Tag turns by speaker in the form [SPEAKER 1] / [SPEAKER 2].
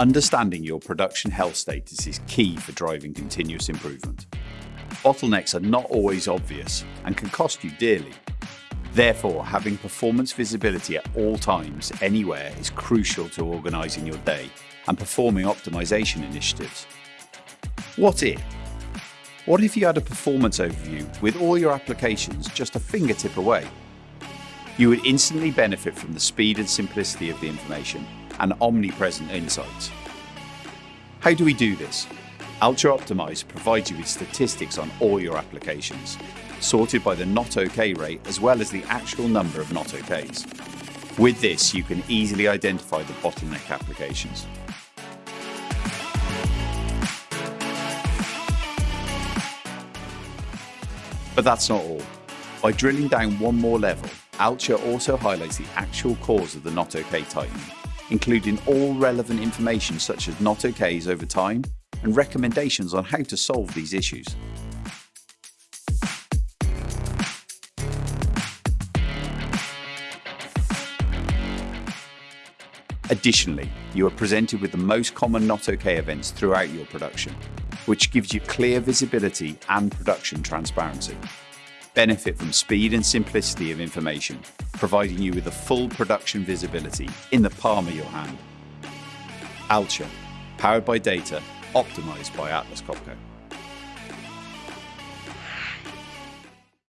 [SPEAKER 1] Understanding your production health status is key for driving continuous improvement. Bottlenecks are not always obvious and can cost you dearly. Therefore, having performance visibility at all times, anywhere, is crucial to organising your day and performing optimisation initiatives. What if? What if you had a performance overview with all your applications just a fingertip away? You would instantly benefit from the speed and simplicity of the information and omnipresent insights. How do we do this? Alture Optimize provides you with statistics on all your applications, sorted by the not OK rate as well as the actual number of not OKs. With this, you can easily identify the bottleneck applications. But that's not all. By drilling down one more level, Alture also highlights the actual cause of the not OK tightening, including all relevant information such as not OKs over time and recommendations on how to solve these issues. Additionally, you are presented with the most common not OK events throughout your production, which gives you clear visibility and production transparency. Benefit from speed and simplicity of information, providing you with the full production visibility in the palm of your hand. Alture, powered by data, optimized by Atlas Copco.